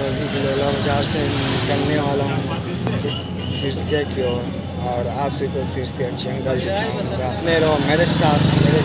अभी बिलोला बाज़ार से निकलने वाला हूँ। सिरसिया की ओर, और आप सबको सिरसिया चंगल दिखाऊँगा। मेरे मेरे साथ मेरे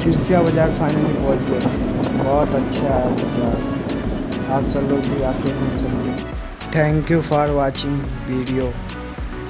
सिरसिया बाज़ार फाइनली पहुँच गए। बहुत अच्छा है बाज़ार। आप सब लोग भी आके घूम सकते thank you for watching video